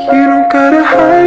You don't gotta hide.